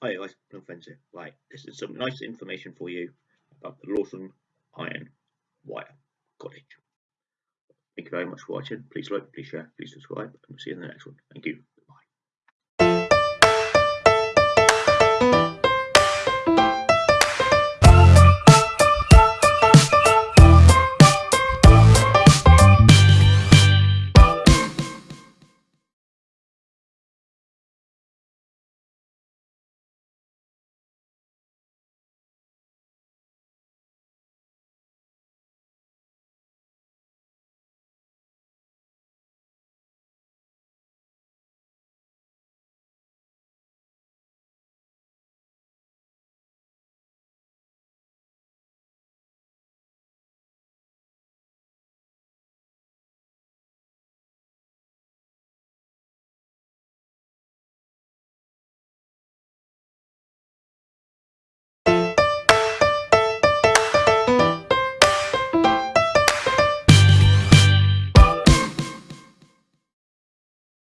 Hi guys, no offense here. Right, this is some nice information for you about the Lawson Iron Wire Cottage. Thank you very much for watching. Please like, please share, please subscribe, and we'll see you in the next one. Thank you.